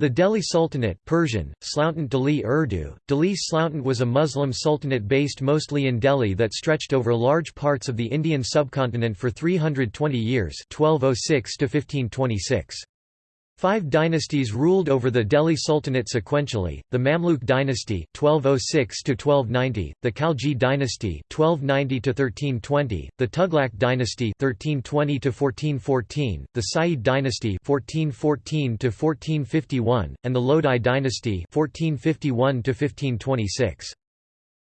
The Delhi Sultanate Persian, Sloutant Delhi Urdu, Delhi Sloutant was a Muslim sultanate based mostly in Delhi that stretched over large parts of the Indian subcontinent for 320 years 1206 to 1526. Five dynasties ruled over the Delhi Sultanate sequentially: the Mamluk dynasty 1206–1290, the Khalji dynasty 1290–1320, the Tughlaq dynasty (1320 to 1414), the Sayyid dynasty 1414–1451, and the Lodi dynasty (1451 to 1526).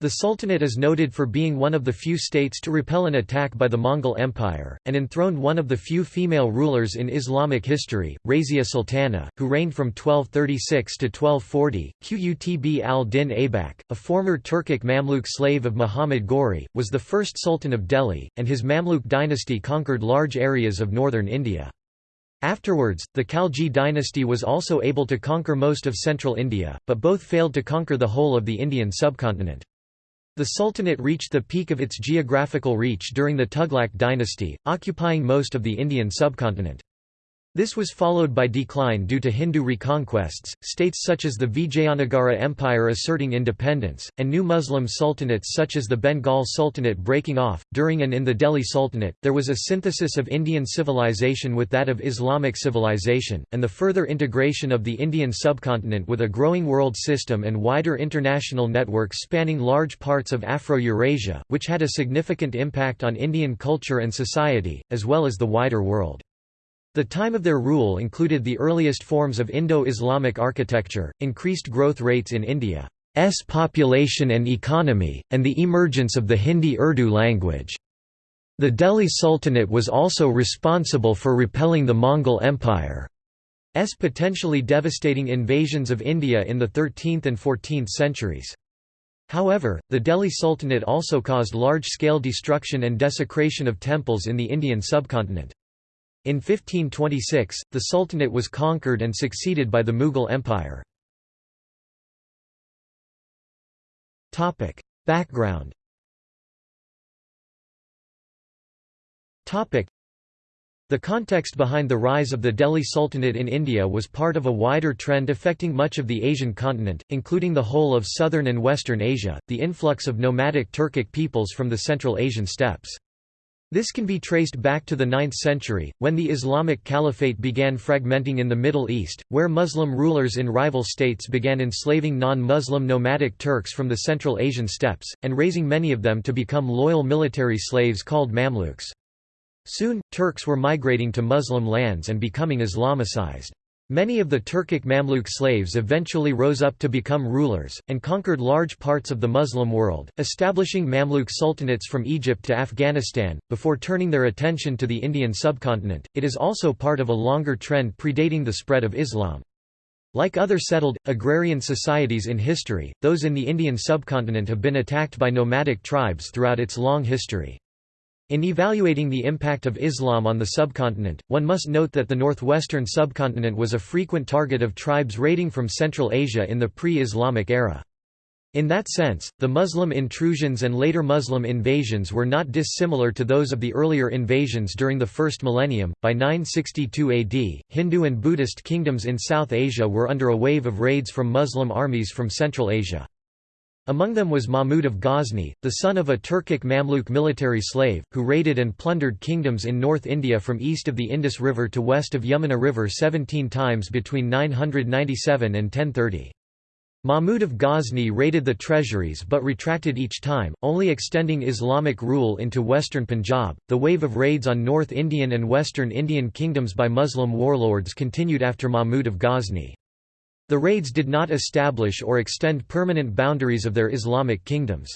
The Sultanate is noted for being one of the few states to repel an attack by the Mongol Empire, and enthroned one of the few female rulers in Islamic history, Razia Sultana, who reigned from 1236 to 1240. Qutb al-Din Aibak, a former Turkic Mamluk slave of Muhammad Ghori, was the first Sultan of Delhi, and his Mamluk dynasty conquered large areas of northern India. Afterwards, the Khalji dynasty was also able to conquer most of central India, but both failed to conquer the whole of the Indian subcontinent. The Sultanate reached the peak of its geographical reach during the Tughlaq dynasty, occupying most of the Indian subcontinent. This was followed by decline due to Hindu reconquests, states such as the Vijayanagara Empire asserting independence, and new Muslim sultanates such as the Bengal Sultanate breaking off. During and in the Delhi Sultanate, there was a synthesis of Indian civilization with that of Islamic civilization, and the further integration of the Indian subcontinent with a growing world system and wider international networks spanning large parts of Afro-Eurasia, which had a significant impact on Indian culture and society, as well as the wider world. The time of their rule included the earliest forms of Indo-Islamic architecture, increased growth rates in India's population and economy, and the emergence of the Hindi-Urdu language. The Delhi Sultanate was also responsible for repelling the Mongol Empire's potentially devastating invasions of India in the 13th and 14th centuries. However, the Delhi Sultanate also caused large-scale destruction and desecration of temples in the Indian subcontinent. In 1526, the Sultanate was conquered and succeeded by the Mughal Empire. Background the context behind the rise of the Delhi Sultanate in India was part of a wider trend affecting much of the Asian continent, including the whole of southern and western Asia, the influx of nomadic Turkic peoples from the Central Asian steppes. This can be traced back to the 9th century, when the Islamic Caliphate began fragmenting in the Middle East, where Muslim rulers in rival states began enslaving non-Muslim nomadic Turks from the Central Asian steppes, and raising many of them to become loyal military slaves called Mamluks. Soon, Turks were migrating to Muslim lands and becoming Islamicized. Many of the Turkic Mamluk slaves eventually rose up to become rulers, and conquered large parts of the Muslim world, establishing Mamluk sultanates from Egypt to Afghanistan, before turning their attention to the Indian subcontinent. It is also part of a longer trend predating the spread of Islam. Like other settled, agrarian societies in history, those in the Indian subcontinent have been attacked by nomadic tribes throughout its long history. In evaluating the impact of Islam on the subcontinent, one must note that the northwestern subcontinent was a frequent target of tribes raiding from Central Asia in the pre-Islamic era. In that sense, the Muslim intrusions and later Muslim invasions were not dissimilar to those of the earlier invasions during the first millennium. By 962 AD, Hindu and Buddhist kingdoms in South Asia were under a wave of raids from Muslim armies from Central Asia. Among them was Mahmud of Ghazni, the son of a Turkic Mamluk military slave, who raided and plundered kingdoms in North India from east of the Indus River to west of Yamuna River 17 times between 997 and 1030. Mahmud of Ghazni raided the treasuries but retracted each time, only extending Islamic rule into western Punjab. The wave of raids on North Indian and Western Indian kingdoms by Muslim warlords continued after Mahmud of Ghazni. The raids did not establish or extend permanent boundaries of their Islamic kingdoms.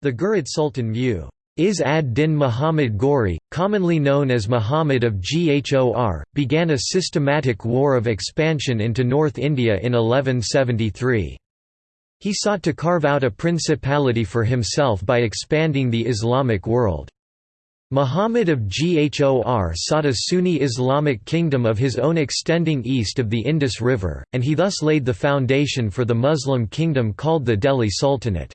The Ghurid Sultan Mu Is ad-Din Muhammad Ghori, commonly known as Muhammad of Ghor, began a systematic war of expansion into North India in 1173. He sought to carve out a principality for himself by expanding the Islamic world. Muhammad of Ghor sought a Sunni Islamic kingdom of his own extending east of the Indus River, and he thus laid the foundation for the Muslim kingdom called the Delhi Sultanate.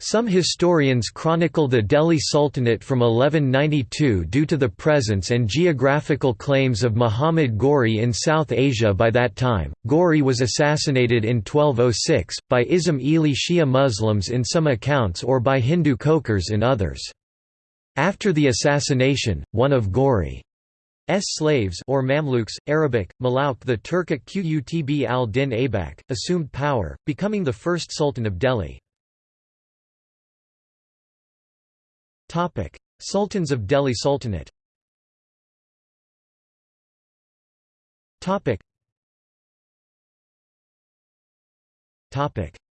Some historians chronicle the Delhi Sultanate from 1192 due to the presence and geographical claims of Muhammad Ghori in South Asia by that time. Ghori was assassinated in 1206, by Ismaili Shia Muslims in some accounts or by Hindu Khokars in others. After the assassination, one of Ghori S slaves or Mamluks, Arabic, Malauk the Turkic Qutb al-Din Aybak, assumed power, becoming the first sultan of Delhi. Sultans of Delhi Sultanate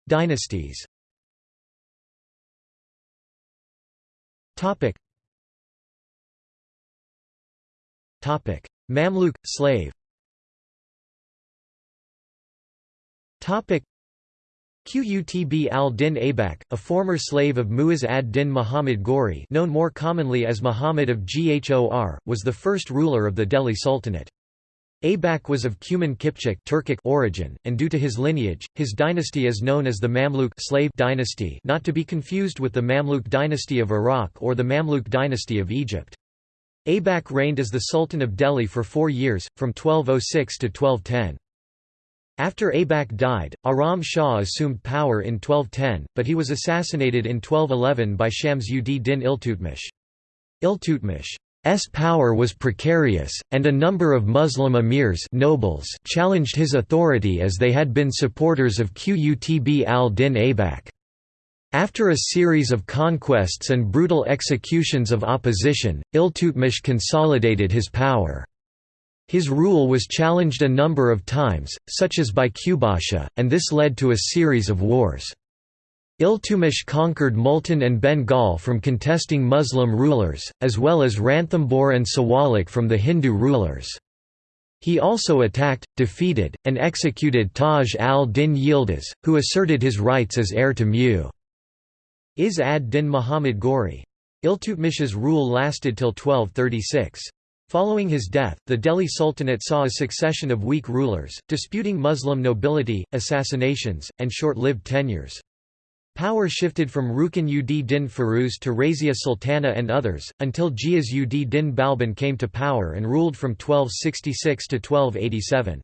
Dynasties Mamluk – slave Qutb al-Din Aybak, a former slave of Muiz ad-Din Muhammad Ghori known more commonly as Muhammad of Ghor, was the first ruler of the Delhi Sultanate. Aybak was of Cuman Kipchak Turkic origin, and due to his lineage, his dynasty is known as the Mamluk slave dynasty not to be confused with the Mamluk dynasty of Iraq or the Mamluk dynasty of Egypt. Aybak reigned as the Sultan of Delhi for four years, from 1206 to 1210. After Aybak died, Aram Shah assumed power in 1210, but he was assassinated in 1211 by Shams ud din Iltutmish. Iltutmish's power was precarious, and a number of Muslim emirs nobles challenged his authority as they had been supporters of Qutb al-Din Aybak. After a series of conquests and brutal executions of opposition, Iltutmish consolidated his power. His rule was challenged a number of times, such as by Qubasha, and this led to a series of wars. Iltutmish conquered Multan and Bengal from contesting Muslim rulers, as well as Ranthambore and Sawalik from the Hindu rulers. He also attacked, defeated, and executed Taj al-Din Yildiz, who asserted his rights as heir to Mu. Is ad-Din Muhammad Ghori. Iltutmish's rule lasted till 1236. Following his death, the Delhi Sultanate saw a succession of weak rulers, disputing Muslim nobility, assassinations, and short-lived tenures. Power shifted from Rukn ud din Firuz to Razia Sultana and others, until Ghiyas ud din Balban came to power and ruled from 1266 to 1287.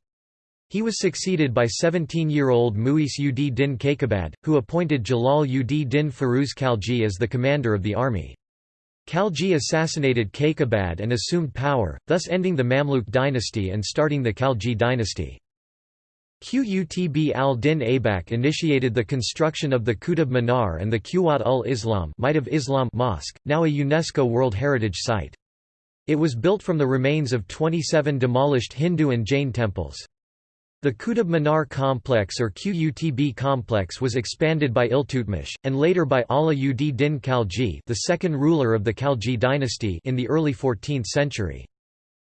He was succeeded by 17-year-old Muis ud din Kaikabad, who appointed Jalal ud din Firuz Khalji as the commander of the army. Khalji assassinated Kaikabad and assumed power, thus ending the Mamluk dynasty and starting the Khalji dynasty. Qutb al-Din Aybak initiated the construction of the Qutb Minar and the Quwat ul-Islam of Islam Mosque, now a UNESCO World Heritage Site. It was built from the remains of 27 demolished Hindu and Jain temples. The Qutb Minar complex or Qutb complex was expanded by Iltutmish, and later by Ala ud din Khalji the second ruler of the Khalji dynasty in the early 14th century.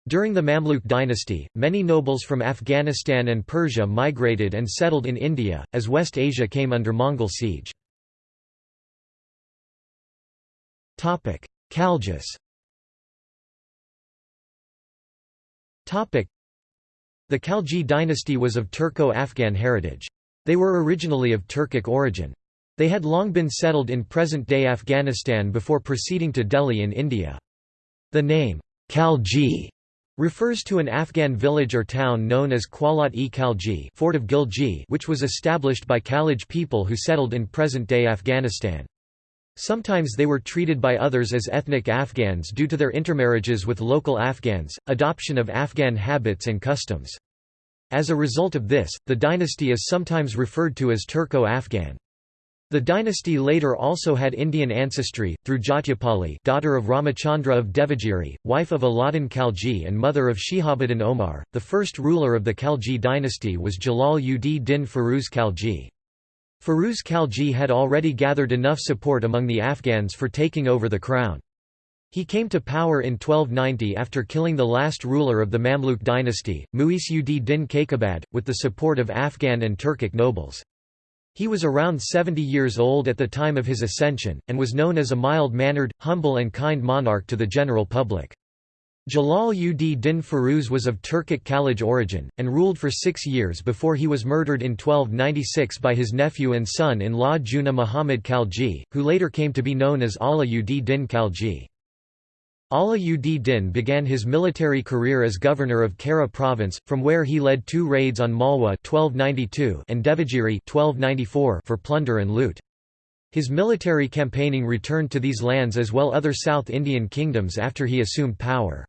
During the Mamluk dynasty, many nobles from Afghanistan and Persia migrated and settled in India, as West Asia came under Mongol siege. Khaljis the Khalji dynasty was of Turco-Afghan heritage. They were originally of Turkic origin. They had long been settled in present-day Afghanistan before proceeding to Delhi in India. The name, Khalji, refers to an Afghan village or town known as of Gilji which was established by Khalij people who settled in present-day Afghanistan. Sometimes they were treated by others as ethnic Afghans due to their intermarriages with local Afghans, adoption of Afghan habits and customs. As a result of this, the dynasty is sometimes referred to as Turco-Afghan. The dynasty later also had Indian ancestry, through Jatyapali daughter of Ramachandra of Devagiri, wife of Aladdin Khalji and mother of Shihabuddin Omar. The first ruler of the Khalji dynasty was Jalal ud din Firuz Khalji. Firuz Khalji had already gathered enough support among the Afghans for taking over the crown. He came to power in 1290 after killing the last ruler of the Mamluk dynasty, Muis ud din Kaikabad, with the support of Afghan and Turkic nobles. He was around 70 years old at the time of his ascension, and was known as a mild-mannered, humble and kind monarch to the general public. Jalal ud din Firuz was of Turkic Khalaj origin, and ruled for six years before he was murdered in 1296 by his nephew and son-in-law Juna Muhammad Khalji, who later came to be known as Ala ud din Khalji. Ala ud din began his military career as governor of Kara province, from where he led two raids on Malwa 1292 and Devagiri 1294 for plunder and loot. His military campaigning returned to these lands as well other South Indian kingdoms after he assumed power.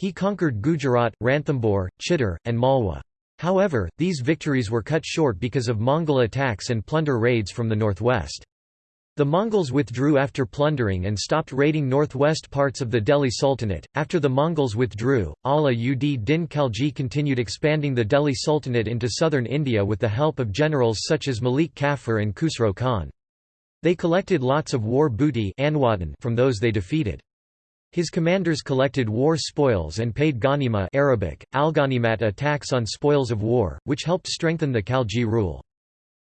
He conquered Gujarat, Ranthambore, Chittor, and Malwa. However, these victories were cut short because of Mongol attacks and plunder raids from the northwest. The Mongols withdrew after plundering and stopped raiding northwest parts of the Delhi Sultanate. After the Mongols withdrew, Ala ud din Khalji continued expanding the Delhi Sultanate into southern India with the help of generals such as Malik Kafur and Khusro Khan. They collected lots of war booty from those they defeated. His commanders collected war spoils and paid ghanima Arabic, al-ghanimat a tax on spoils of war, which helped strengthen the Khalji rule.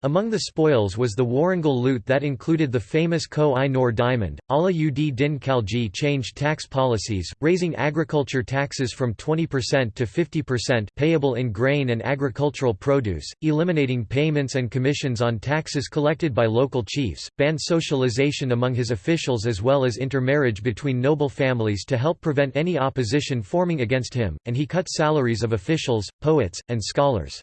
Among the spoils was the Warangal loot that included the famous Koh-i-Noor diamond. Ala ud din Khalji changed tax policies, raising agriculture taxes from 20% to 50% payable in grain and agricultural produce, eliminating payments and commissions on taxes collected by local chiefs, banned socialization among his officials as well as intermarriage between noble families to help prevent any opposition forming against him, and he cut salaries of officials, poets, and scholars.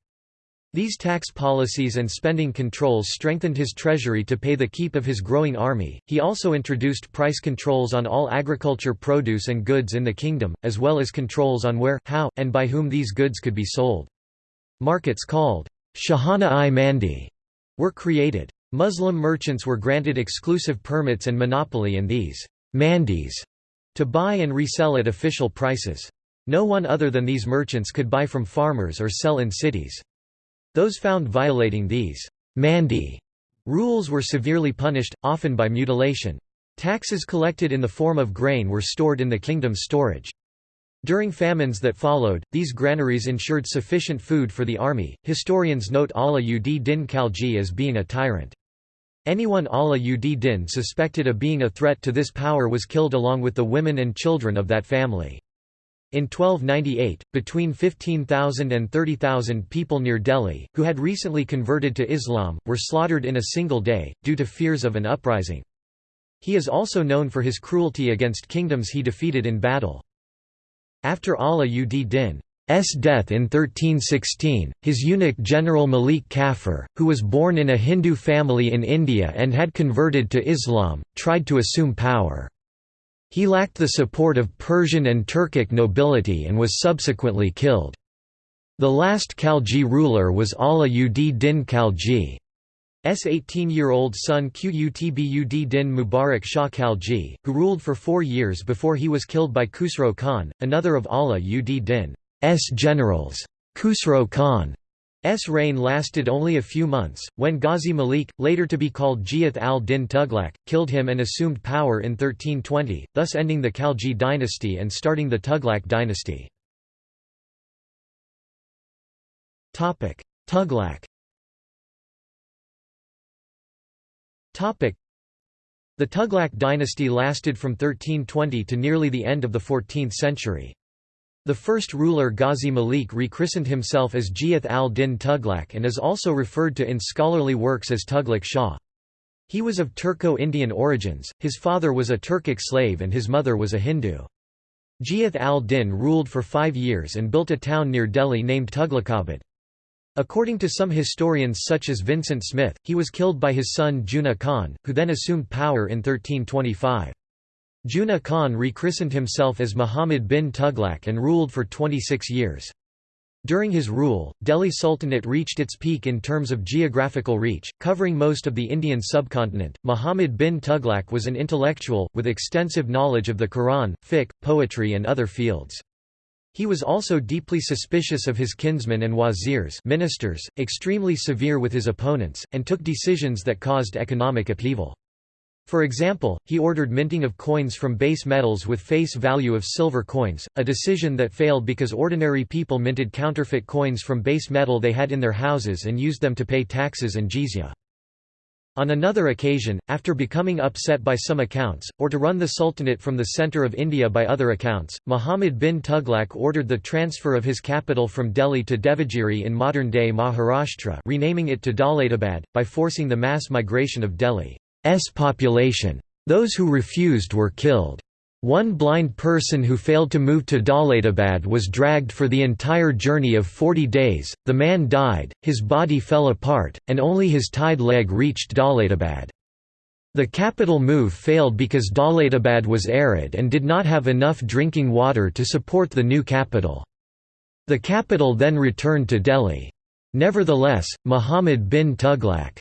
These tax policies and spending controls strengthened his treasury to pay the keep of his growing army. He also introduced price controls on all agriculture produce and goods in the kingdom, as well as controls on where, how, and by whom these goods could be sold. Markets called Shahana-i Mandi were created. Muslim merchants were granted exclusive permits and monopoly in these mandis to buy and resell at official prices. No one other than these merchants could buy from farmers or sell in cities. Those found violating these mandi rules were severely punished, often by mutilation. Taxes collected in the form of grain were stored in the kingdom's storage. During famines that followed, these granaries ensured sufficient food for the army. Historians note Ala ud din Khalji as being a tyrant. Anyone Ala ud din suspected of being a threat to this power was killed along with the women and children of that family. In 1298, between 15,000 and 30,000 people near Delhi, who had recently converted to Islam, were slaughtered in a single day, due to fears of an uprising. He is also known for his cruelty against kingdoms he defeated in battle. After Ala ud Din's death in 1316, his eunuch General Malik Kafur, who was born in a Hindu family in India and had converted to Islam, tried to assume power. He lacked the support of Persian and Turkic nobility and was subsequently killed. The last Khalji ruler was Ala ud din Khalji. S 18-year-old son Qutbud din Mubarak Shah Khalji, who ruled for four years before he was killed by Khusro Khan, another of Ala ud din's generals. Khusro Khan S reign lasted only a few months, when Ghazi Malik, later to be called Ghiyath al-Din Tughlaq, killed him and assumed power in 1320, thus ending the Khalji dynasty and starting the Tughlaq dynasty. Tughlaq The Tughlaq dynasty lasted from 1320 to nearly the end of the 14th century. The first ruler Ghazi Malik rechristened himself as Ghiyath al-Din Tughlaq and is also referred to in scholarly works as Tughlaq Shah. He was of Turco-Indian origins, his father was a Turkic slave and his mother was a Hindu. Ghiyath al-Din ruled for five years and built a town near Delhi named Tughlaqabad. According to some historians such as Vincent Smith, he was killed by his son Juna Khan, who then assumed power in 1325. Juna Khan rechristened himself as Muhammad bin Tughlaq and ruled for 26 years. During his rule, Delhi Sultanate reached its peak in terms of geographical reach, covering most of the Indian subcontinent. Muhammad bin Tughlaq was an intellectual, with extensive knowledge of the Quran, fiqh, poetry, and other fields. He was also deeply suspicious of his kinsmen and wazirs ministers, extremely severe with his opponents, and took decisions that caused economic upheaval. For example, he ordered minting of coins from base metals with face value of silver coins, a decision that failed because ordinary people minted counterfeit coins from base metal they had in their houses and used them to pay taxes and jizya. On another occasion, after becoming upset by some accounts, or to run the Sultanate from the centre of India by other accounts, Muhammad bin Tughlaq ordered the transfer of his capital from Delhi to Devagiri in modern-day Maharashtra renaming it to Daulatabad, by forcing the mass migration of Delhi's population. Those who refused were killed. One blind person who failed to move to Daulatabad was dragged for the entire journey of 40 days, the man died, his body fell apart, and only his tied leg reached Daulatabad. The capital move failed because Daulatabad was arid and did not have enough drinking water to support the new capital. The capital then returned to Delhi. Nevertheless, Muhammad bin Tughlaq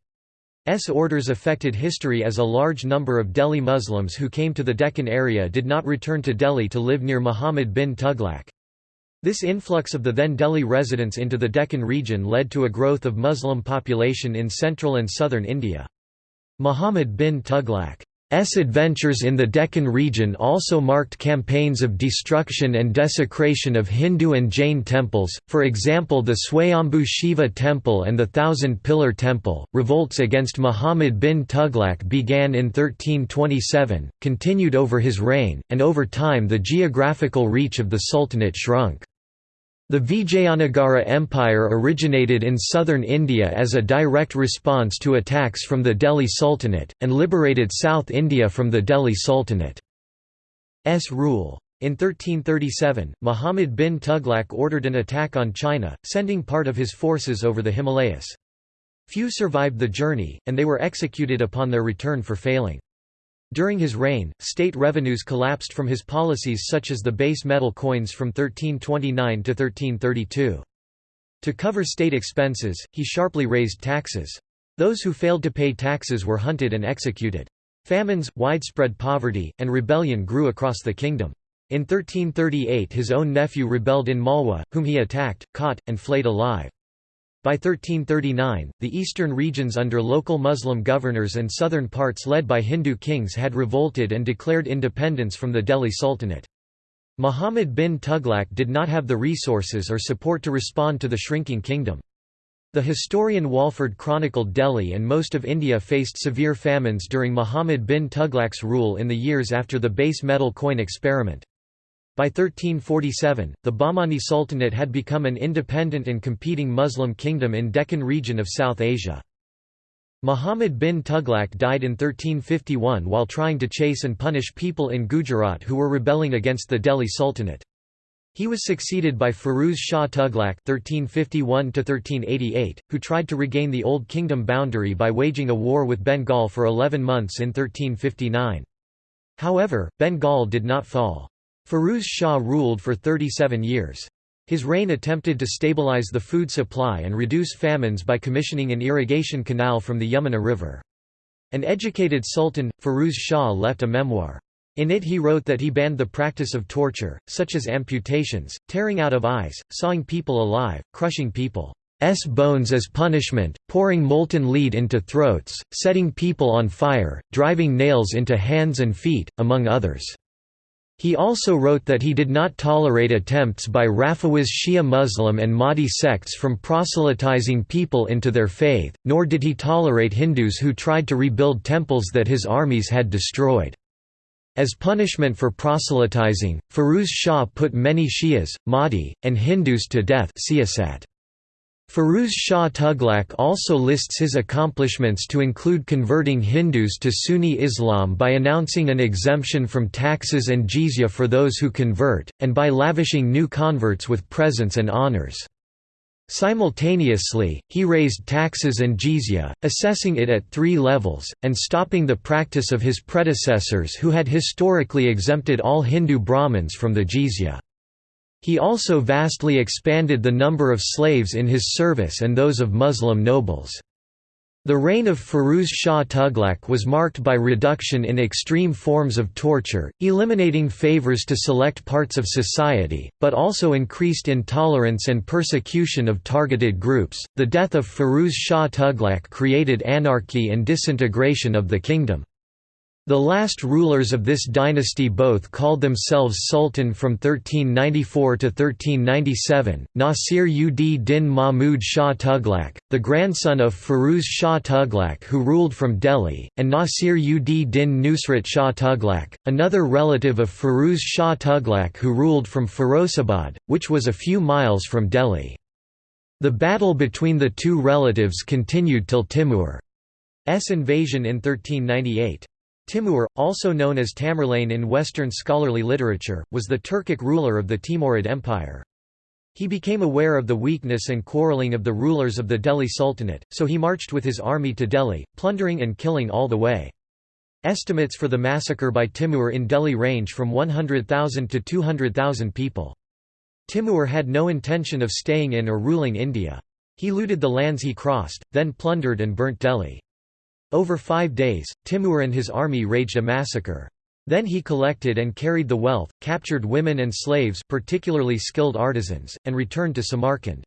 S orders affected history as a large number of Delhi Muslims who came to the Deccan area did not return to Delhi to live near Muhammad bin Tughlaq. This influx of the then Delhi residents into the Deccan region led to a growth of Muslim population in central and southern India. Muhammad bin Tughlaq S adventures in the Deccan region also marked campaigns of destruction and desecration of Hindu and Jain temples, for example the Swayambhu Shiva temple and the Thousand Pillar temple. Revolts against Muhammad bin Tughlaq began in 1327, continued over his reign, and over time the geographical reach of the sultanate shrunk. The Vijayanagara Empire originated in southern India as a direct response to attacks from the Delhi Sultanate, and liberated South India from the Delhi Sultanate's rule. In 1337, Muhammad bin Tughlaq ordered an attack on China, sending part of his forces over the Himalayas. Few survived the journey, and they were executed upon their return for failing. During his reign, state revenues collapsed from his policies such as the base metal coins from 1329 to 1332. To cover state expenses, he sharply raised taxes. Those who failed to pay taxes were hunted and executed. Famines, widespread poverty, and rebellion grew across the kingdom. In 1338 his own nephew rebelled in Malwa, whom he attacked, caught, and flayed alive. By 1339, the eastern regions under local Muslim governors and southern parts led by Hindu kings had revolted and declared independence from the Delhi Sultanate. Muhammad bin Tughlaq did not have the resources or support to respond to the shrinking kingdom. The historian Walford chronicled Delhi and most of India faced severe famines during Muhammad bin Tughlaq's rule in the years after the base metal coin experiment. By 1347, the Bahmani Sultanate had become an independent and competing Muslim kingdom in Deccan region of South Asia. Muhammad bin Tughlaq died in 1351 while trying to chase and punish people in Gujarat who were rebelling against the Delhi Sultanate. He was succeeded by Firuz Shah Tughlaq (1351–1388), who tried to regain the Old Kingdom boundary by waging a war with Bengal for 11 months in 1359. However, Bengal did not fall. Firuz Shah ruled for 37 years. His reign attempted to stabilize the food supply and reduce famines by commissioning an irrigation canal from the Yamuna River. An educated sultan, Firuz Shah left a memoir. In it he wrote that he banned the practice of torture, such as amputations, tearing out of eyes, sawing people alive, crushing people's bones as punishment, pouring molten lead into throats, setting people on fire, driving nails into hands and feet, among others. He also wrote that he did not tolerate attempts by Rafawiz Shia Muslim and Mahdi sects from proselytizing people into their faith, nor did he tolerate Hindus who tried to rebuild temples that his armies had destroyed. As punishment for proselytizing, Firuz Shah put many Shias, Mahdi, and Hindus to death siyasat. Firuz Shah Tughlaq also lists his accomplishments to include converting Hindus to Sunni Islam by announcing an exemption from taxes and jizya for those who convert, and by lavishing new converts with presents and honors. Simultaneously, he raised taxes and jizya, assessing it at three levels, and stopping the practice of his predecessors who had historically exempted all Hindu Brahmins from the jizya. He also vastly expanded the number of slaves in his service and those of Muslim nobles. The reign of Firuz Shah Tughlaq was marked by reduction in extreme forms of torture, eliminating favors to select parts of society, but also increased intolerance and persecution of targeted groups. The death of Firuz Shah Tughlaq created anarchy and disintegration of the kingdom. The last rulers of this dynasty both called themselves Sultan from 1394 to 1397, Nasir ud Din Mahmud Shah Tughlaq, the grandson of Firuz Shah Tughlaq who ruled from Delhi, and Nasir ud Din Nusrat Shah Tughlaq, another relative of Firuz Shah Tughlaq who ruled from Firozabad, which was a few miles from Delhi. The battle between the two relatives continued till Timur's invasion in 1398. Timur, also known as Tamerlane in Western scholarly literature, was the Turkic ruler of the Timurid Empire. He became aware of the weakness and quarreling of the rulers of the Delhi Sultanate, so he marched with his army to Delhi, plundering and killing all the way. Estimates for the massacre by Timur in Delhi range from 100,000 to 200,000 people. Timur had no intention of staying in or ruling India. He looted the lands he crossed, then plundered and burnt Delhi. Over five days, Timur and his army raged a massacre. Then he collected and carried the wealth, captured women and slaves particularly skilled artisans, and returned to Samarkand.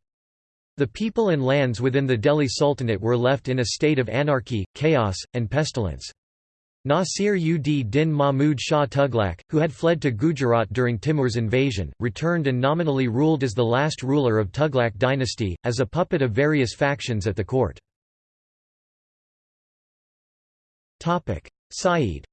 The people and lands within the Delhi Sultanate were left in a state of anarchy, chaos, and pestilence. Nasir ud Din Mahmud Shah Tughlaq, who had fled to Gujarat during Timur's invasion, returned and nominally ruled as the last ruler of Tughlaq dynasty, as a puppet of various factions at the court. Sayyid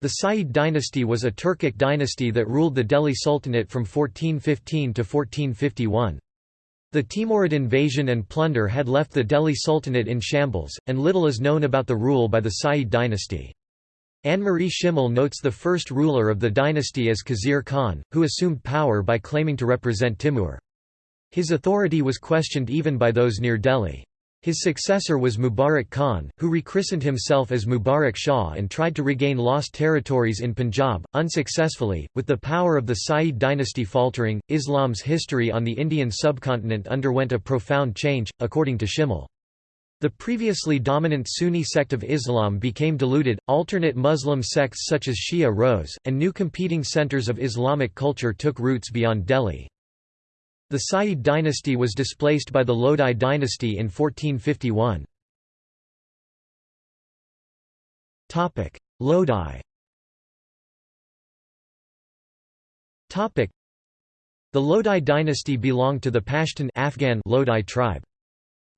The Sayyid dynasty was a Turkic dynasty that ruled the Delhi Sultanate from 1415 to 1451. The Timurid invasion and plunder had left the Delhi Sultanate in shambles, and little is known about the rule by the Sayyid dynasty. Annemarie Schimmel notes the first ruler of the dynasty as Khizr Khan, who assumed power by claiming to represent Timur. His authority was questioned even by those near Delhi. His successor was Mubarak Khan, who rechristened himself as Mubarak Shah and tried to regain lost territories in Punjab, unsuccessfully. With the power of the Sayyid dynasty faltering, Islam's history on the Indian subcontinent underwent a profound change, according to Schimmel. The previously dominant Sunni sect of Islam became diluted, alternate Muslim sects such as Shia rose, and new competing centers of Islamic culture took roots beyond Delhi. The Sayyid dynasty was displaced by the Lodi dynasty in 1451. Lodi The Lodi dynasty belonged to the Pashtun Afghan Lodi tribe.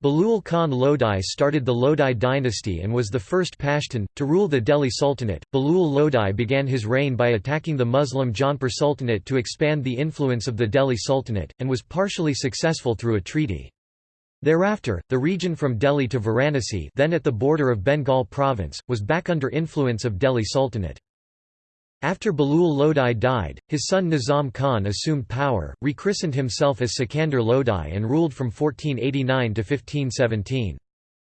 Bahlul Khan Lodi started the Lodi dynasty and was the first Pashtun, to rule the Delhi Sultanate. Bahlul Lodi began his reign by attacking the Muslim Jaunpur Sultanate to expand the influence of the Delhi Sultanate, and was partially successful through a treaty. Thereafter, the region from Delhi to Varanasi then at the border of Bengal province, was back under influence of Delhi Sultanate. After Bahlul Lodi died, his son Nizam Khan assumed power, rechristened himself as Sikandar Lodi and ruled from 1489 to 1517.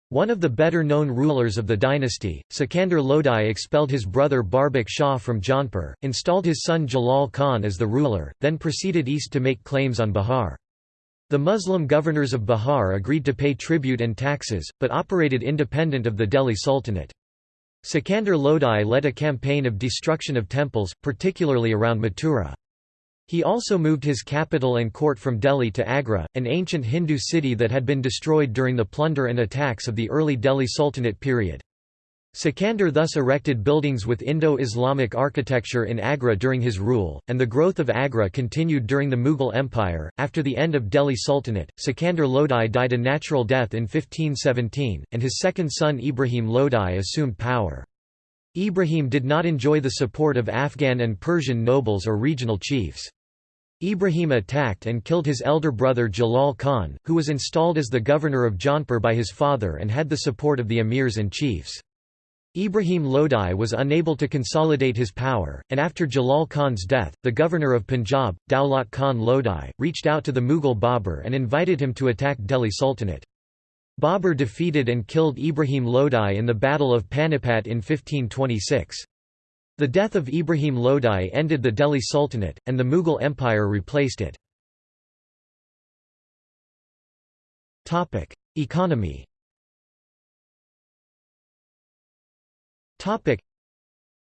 One of the better-known rulers of the dynasty, Sikandar Lodi expelled his brother Barbak Shah from Jaunpur, installed his son Jalal Khan as the ruler, then proceeded east to make claims on Bihar. The Muslim governors of Bihar agreed to pay tribute and taxes, but operated independent of the Delhi Sultanate. Sikandar Lodi led a campaign of destruction of temples, particularly around Mathura. He also moved his capital and court from Delhi to Agra, an ancient Hindu city that had been destroyed during the plunder and attacks of the early Delhi Sultanate period. Sikandar thus erected buildings with Indo-Islamic architecture in Agra during his rule, and the growth of Agra continued during the Mughal Empire. After the end of Delhi Sultanate, Sikandar Lodi died a natural death in 1517, and his second son Ibrahim Lodi assumed power. Ibrahim did not enjoy the support of Afghan and Persian nobles or regional chiefs. Ibrahim attacked and killed his elder brother Jalal Khan, who was installed as the governor of Jaunpur by his father and had the support of the emirs and chiefs. Ibrahim Lodi was unable to consolidate his power, and after Jalal Khan's death, the governor of Punjab, Daulat Khan Lodi, reached out to the Mughal Babur and invited him to attack Delhi Sultanate. Babur defeated and killed Ibrahim Lodi in the Battle of Panipat in 1526. The death of Ibrahim Lodi ended the Delhi Sultanate, and the Mughal Empire replaced it. Economy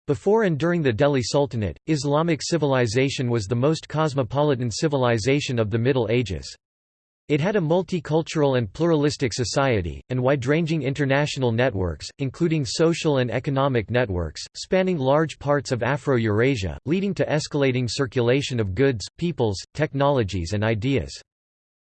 Before and during the Delhi Sultanate, Islamic civilization was the most cosmopolitan civilization of the Middle Ages. It had a multicultural and pluralistic society, and wide-ranging international networks, including social and economic networks, spanning large parts of Afro-Eurasia, leading to escalating circulation of goods, peoples, technologies and ideas.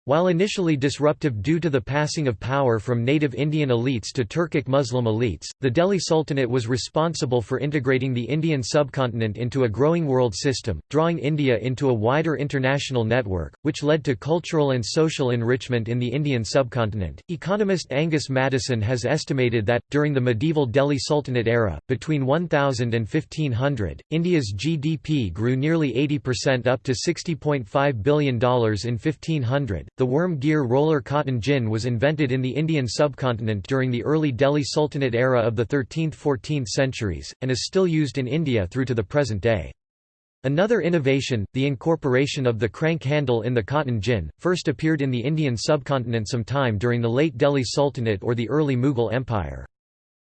While initially disruptive due to the passing of power from native Indian elites to Turkic Muslim elites, the Delhi Sultanate was responsible for integrating the Indian subcontinent into a growing world system, drawing India into a wider international network, which led to cultural and social enrichment in the Indian subcontinent. Economist Angus Maddison has estimated that, during the medieval Delhi Sultanate era, between 1000 and 1500, India's GDP grew nearly 80% up to $60.5 billion in 1500. The worm gear roller cotton gin was invented in the Indian subcontinent during the early Delhi Sultanate era of the 13th–14th centuries, and is still used in India through to the present day. Another innovation, the incorporation of the crank handle in the cotton gin, first appeared in the Indian subcontinent sometime during the late Delhi Sultanate or the early Mughal Empire.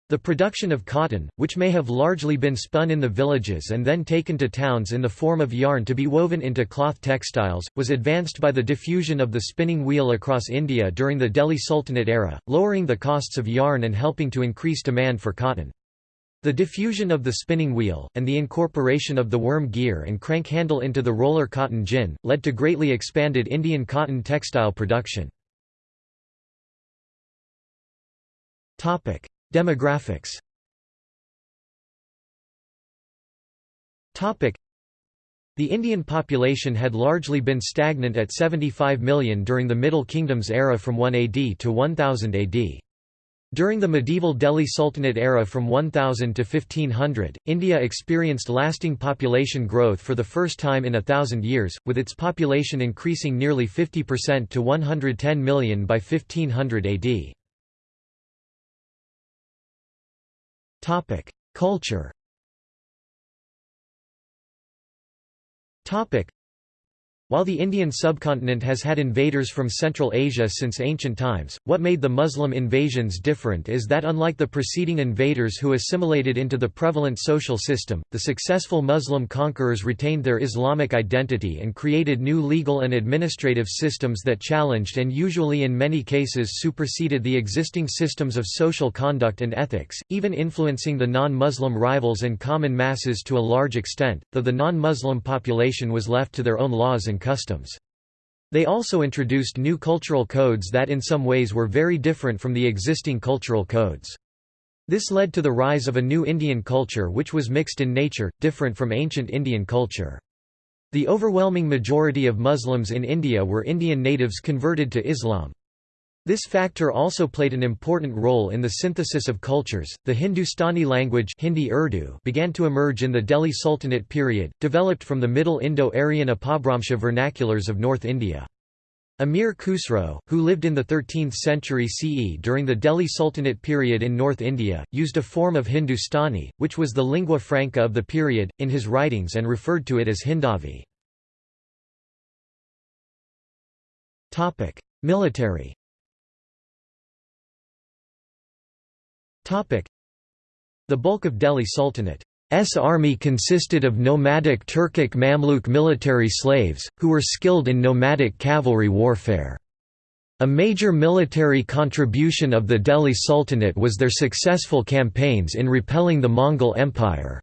The production of cotton, which may have largely been spun in the villages and then taken to towns in the form of yarn to be woven into cloth textiles, was advanced by the diffusion of the spinning wheel across India during the Delhi Sultanate era, lowering the costs of yarn and helping to increase demand for cotton. The diffusion of the spinning wheel, and the incorporation of the worm gear and crank handle into the roller cotton gin, led to greatly expanded Indian cotton textile production. Demographics The Indian population had largely been stagnant at 75 million during the Middle Kingdom's era from 1 AD to 1000 AD. During the medieval Delhi Sultanate era from 1000 to 1500, India experienced lasting population growth for the first time in a thousand years, with its population increasing nearly 50% to 110 million by 1500 AD. Topic: Culture. Topic: while the Indian subcontinent has had invaders from Central Asia since ancient times, what made the Muslim invasions different is that unlike the preceding invaders who assimilated into the prevalent social system, the successful Muslim conquerors retained their Islamic identity and created new legal and administrative systems that challenged and usually in many cases superseded the existing systems of social conduct and ethics, even influencing the non-Muslim rivals and common masses to a large extent, though the non-Muslim population was left to their own laws and customs. They also introduced new cultural codes that in some ways were very different from the existing cultural codes. This led to the rise of a new Indian culture which was mixed in nature, different from ancient Indian culture. The overwhelming majority of Muslims in India were Indian natives converted to Islam. This factor also played an important role in the synthesis of cultures. The Hindustani language Hindi Urdu began to emerge in the Delhi Sultanate period, developed from the Middle Indo-Aryan Apabhramsha vernaculars of North India. Amir Khusro, who lived in the 13th century CE during the Delhi Sultanate period in North India, used a form of Hindustani, which was the lingua franca of the period, in his writings and referred to it as Hindavi. Military The bulk of Delhi Sultanate's army consisted of nomadic Turkic Mamluk military slaves, who were skilled in nomadic cavalry warfare. A major military contribution of the Delhi Sultanate was their successful campaigns in repelling the Mongol Empire's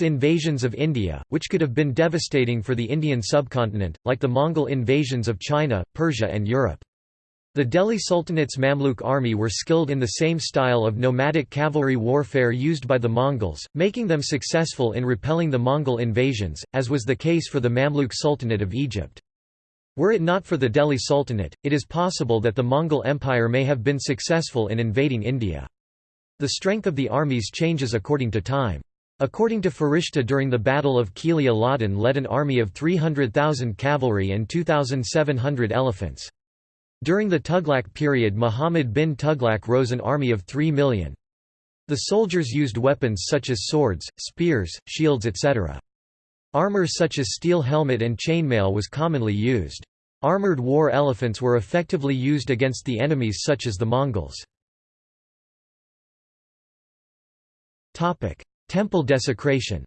invasions of India, which could have been devastating for the Indian subcontinent, like the Mongol invasions of China, Persia and Europe. The Delhi Sultanate's Mamluk army were skilled in the same style of nomadic cavalry warfare used by the Mongols, making them successful in repelling the Mongol invasions, as was the case for the Mamluk Sultanate of Egypt. Were it not for the Delhi Sultanate, it is possible that the Mongol Empire may have been successful in invading India. The strength of the armies changes according to time. According to Farishta during the Battle of Kili Aladdin led an army of 300,000 cavalry and 2,700 elephants. During the Tughlaq period Muhammad bin Tughlaq rose an army of 3 million. The soldiers used weapons such as swords, spears, shields etc. Armor such as steel helmet and chainmail was commonly used. Armored war elephants were effectively used against the enemies such as the Mongols. Temple desecration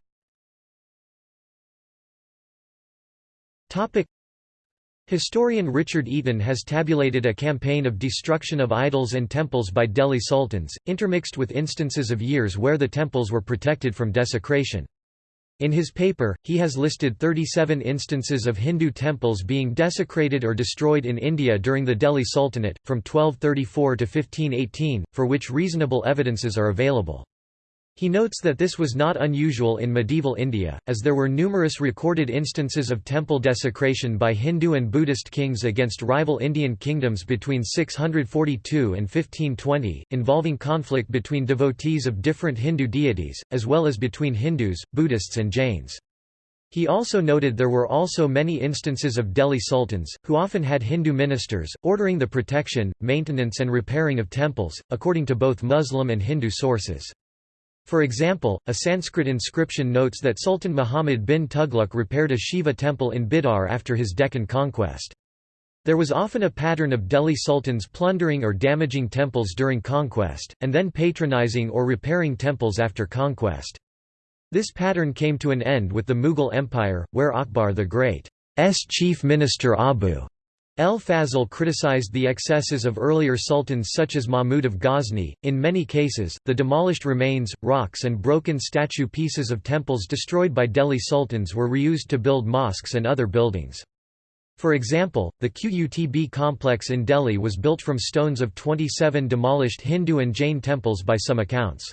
Historian Richard Eaton has tabulated a campaign of destruction of idols and temples by Delhi sultans, intermixed with instances of years where the temples were protected from desecration. In his paper, he has listed 37 instances of Hindu temples being desecrated or destroyed in India during the Delhi Sultanate, from 1234 to 1518, for which reasonable evidences are available. He notes that this was not unusual in medieval India, as there were numerous recorded instances of temple desecration by Hindu and Buddhist kings against rival Indian kingdoms between 642 and 1520, involving conflict between devotees of different Hindu deities, as well as between Hindus, Buddhists and Jains. He also noted there were also many instances of Delhi sultans, who often had Hindu ministers, ordering the protection, maintenance and repairing of temples, according to both Muslim and Hindu sources. For example, a Sanskrit inscription notes that Sultan Muhammad bin Tughlaq repaired a Shiva temple in Bidar after his Deccan conquest. There was often a pattern of Delhi sultans plundering or damaging temples during conquest, and then patronizing or repairing temples after conquest. This pattern came to an end with the Mughal Empire, where Akbar the Great's chief minister Abu El Fazl criticized the excesses of earlier sultans such as Mahmud of Ghazni. In many cases, the demolished remains, rocks, and broken statue pieces of temples destroyed by Delhi sultans were reused to build mosques and other buildings. For example, the Qutb complex in Delhi was built from stones of 27 demolished Hindu and Jain temples by some accounts.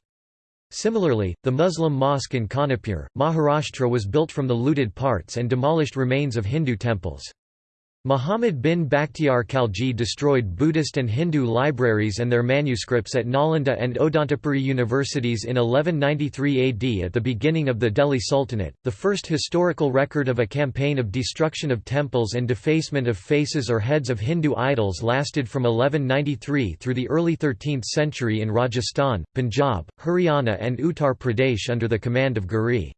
Similarly, the Muslim mosque in Kanipur, Maharashtra was built from the looted parts and demolished remains of Hindu temples. Muhammad bin Bakhtiar Khalji destroyed Buddhist and Hindu libraries and their manuscripts at Nalanda and Odantapuri universities in 1193 AD at the beginning of the Delhi Sultanate. The first historical record of a campaign of destruction of temples and defacement of faces or heads of Hindu idols lasted from 1193 through the early 13th century in Rajasthan, Punjab, Haryana, and Uttar Pradesh under the command of Ghuri.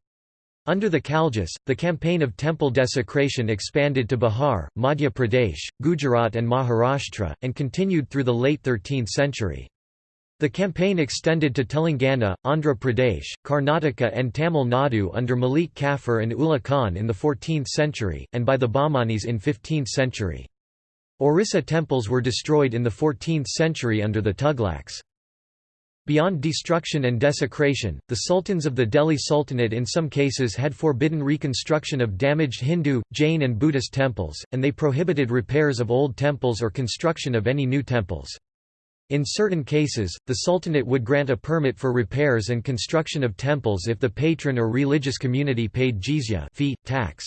Under the Khaljis, the campaign of temple desecration expanded to Bihar, Madhya Pradesh, Gujarat and Maharashtra, and continued through the late 13th century. The campaign extended to Telangana, Andhra Pradesh, Karnataka and Tamil Nadu under Malik Kafur and Ulugh Khan in the 14th century, and by the Bahmanis in 15th century. Orissa temples were destroyed in the 14th century under the Tughlaqs. Beyond destruction and desecration, the sultans of the Delhi Sultanate in some cases had forbidden reconstruction of damaged Hindu, Jain and Buddhist temples, and they prohibited repairs of old temples or construction of any new temples. In certain cases, the Sultanate would grant a permit for repairs and construction of temples if the patron or religious community paid jizya fee, tax.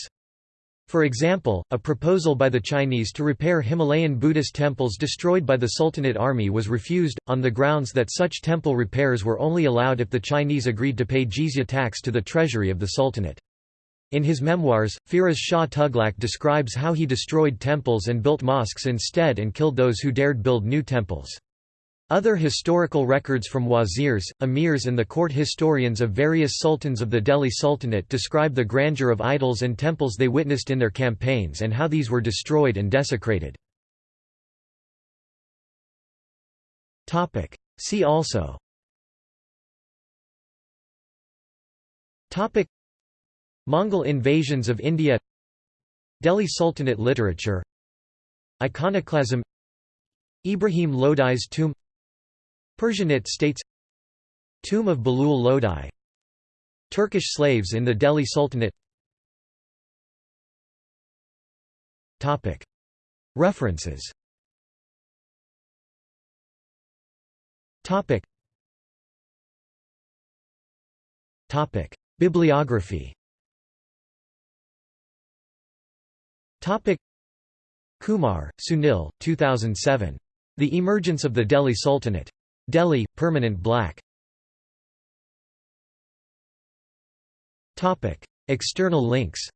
For example, a proposal by the Chinese to repair Himalayan Buddhist temples destroyed by the Sultanate army was refused, on the grounds that such temple repairs were only allowed if the Chinese agreed to pay jizya tax to the treasury of the Sultanate. In his memoirs, Firoz Shah Tughlaq describes how he destroyed temples and built mosques instead and killed those who dared build new temples. Other historical records from wazirs, emirs and the court historians of various sultans of the Delhi Sultanate describe the grandeur of idols and temples they witnessed in their campaigns and how these were destroyed and desecrated. See also. Mongol invasions of India. Delhi Sultanate literature. Iconoclasm. Ibrahim Lodi's tomb Persianate states Tomb of Bahlul Lodi Turkish slaves in the Delhi Sultanate. References. Bibliography. Kumar, Sunil, 2007. The Emergence of the Delhi Sultanate. Delhi, Permanent Black. External links